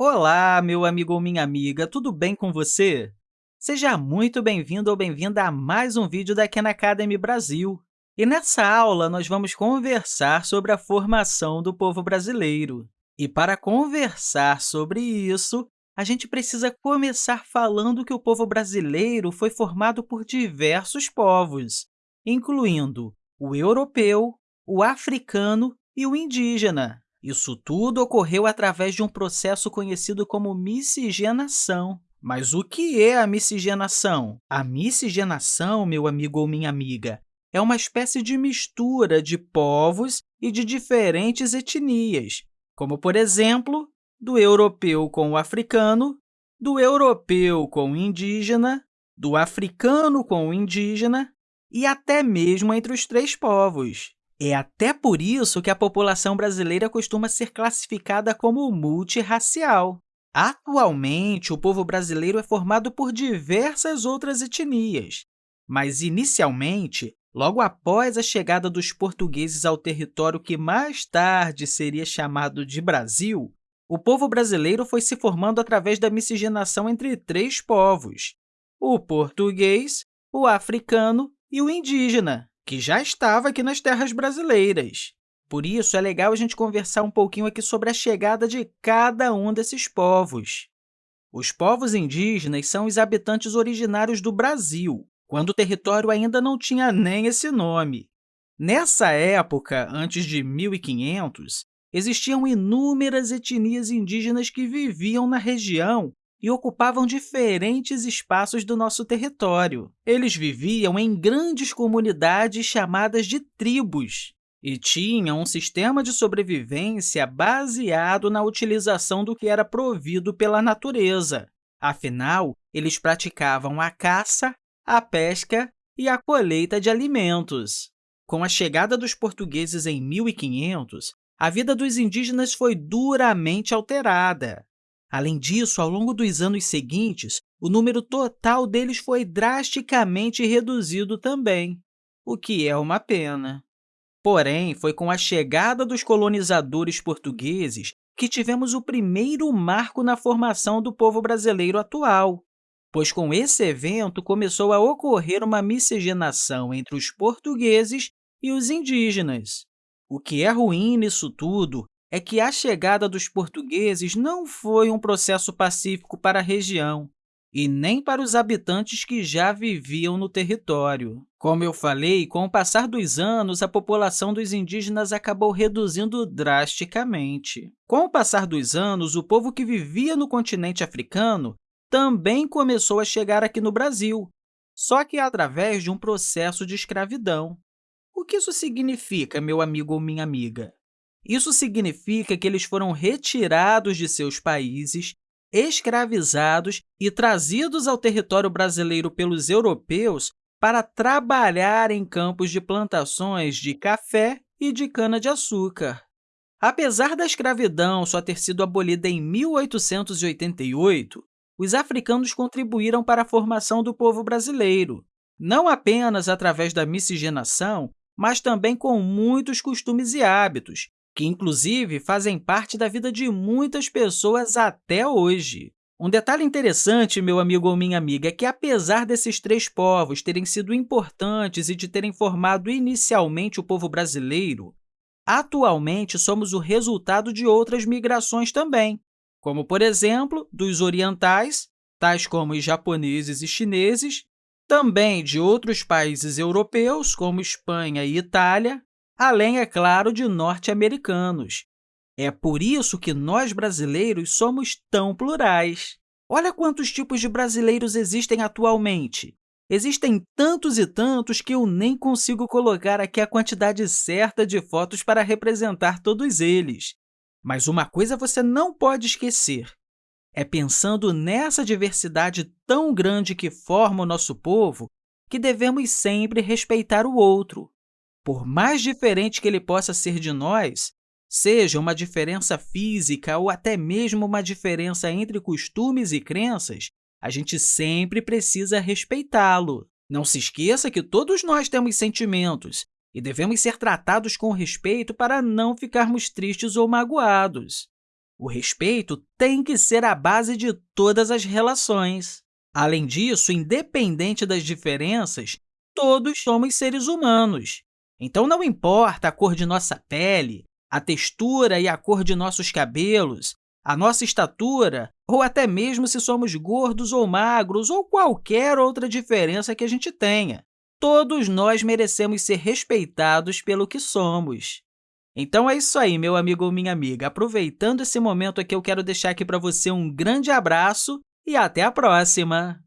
Olá, meu amigo ou minha amiga, tudo bem com você? Seja muito bem-vindo ou bem-vinda a mais um vídeo da Khan Academy Brasil. E nessa aula, nós vamos conversar sobre a formação do povo brasileiro. E para conversar sobre isso, a gente precisa começar falando que o povo brasileiro foi formado por diversos povos, incluindo o europeu, o africano e o indígena. Isso tudo ocorreu através de um processo conhecido como miscigenação. Mas o que é a miscigenação? A miscigenação, meu amigo ou minha amiga, é uma espécie de mistura de povos e de diferentes etnias, como, por exemplo, do europeu com o africano, do europeu com o indígena, do africano com o indígena e até mesmo entre os três povos. É até por isso que a população brasileira costuma ser classificada como multirracial. Atualmente, o povo brasileiro é formado por diversas outras etnias, mas, inicialmente, logo após a chegada dos portugueses ao território que mais tarde seria chamado de Brasil, o povo brasileiro foi se formando através da miscigenação entre três povos, o português, o africano e o indígena que já estava aqui nas terras brasileiras. Por isso, é legal a gente conversar um pouquinho aqui sobre a chegada de cada um desses povos. Os povos indígenas são os habitantes originários do Brasil, quando o território ainda não tinha nem esse nome. Nessa época, antes de 1500, existiam inúmeras etnias indígenas que viviam na região e ocupavam diferentes espaços do nosso território. Eles viviam em grandes comunidades chamadas de tribos e tinham um sistema de sobrevivência baseado na utilização do que era provido pela natureza. Afinal, eles praticavam a caça, a pesca e a colheita de alimentos. Com a chegada dos portugueses em 1500, a vida dos indígenas foi duramente alterada. Além disso, ao longo dos anos seguintes, o número total deles foi drasticamente reduzido também, o que é uma pena. Porém, foi com a chegada dos colonizadores portugueses que tivemos o primeiro marco na formação do povo brasileiro atual, pois com esse evento começou a ocorrer uma miscigenação entre os portugueses e os indígenas. O que é ruim nisso tudo é que a chegada dos portugueses não foi um processo pacífico para a região e nem para os habitantes que já viviam no território. Como eu falei, com o passar dos anos, a população dos indígenas acabou reduzindo drasticamente. Com o passar dos anos, o povo que vivia no continente africano também começou a chegar aqui no Brasil, só que através de um processo de escravidão. O que isso significa, meu amigo ou minha amiga? Isso significa que eles foram retirados de seus países, escravizados e trazidos ao território brasileiro pelos europeus para trabalhar em campos de plantações de café e de cana-de-açúcar. Apesar da escravidão só ter sido abolida em 1888, os africanos contribuíram para a formação do povo brasileiro, não apenas através da miscigenação, mas também com muitos costumes e hábitos, que, inclusive, fazem parte da vida de muitas pessoas até hoje. Um detalhe interessante, meu amigo ou minha amiga, é que, apesar desses três povos terem sido importantes e de terem formado inicialmente o povo brasileiro, atualmente somos o resultado de outras migrações também, como, por exemplo, dos orientais, tais como os japoneses e chineses, também de outros países europeus, como Espanha e Itália, além, é claro, de norte-americanos. É por isso que nós, brasileiros, somos tão plurais. Olha quantos tipos de brasileiros existem atualmente. Existem tantos e tantos que eu nem consigo colocar aqui a quantidade certa de fotos para representar todos eles. Mas uma coisa você não pode esquecer. É pensando nessa diversidade tão grande que forma o nosso povo que devemos sempre respeitar o outro, por mais diferente que ele possa ser de nós, seja uma diferença física ou até mesmo uma diferença entre costumes e crenças, a gente sempre precisa respeitá-lo. Não se esqueça que todos nós temos sentimentos e devemos ser tratados com respeito para não ficarmos tristes ou magoados. O respeito tem que ser a base de todas as relações. Além disso, independente das diferenças, todos somos seres humanos. Então, não importa a cor de nossa pele, a textura e a cor de nossos cabelos, a nossa estatura, ou até mesmo se somos gordos ou magros, ou qualquer outra diferença que a gente tenha. Todos nós merecemos ser respeitados pelo que somos. Então é isso aí, meu amigo ou minha amiga. Aproveitando esse momento aqui, eu quero deixar aqui para você um grande abraço e até a próxima!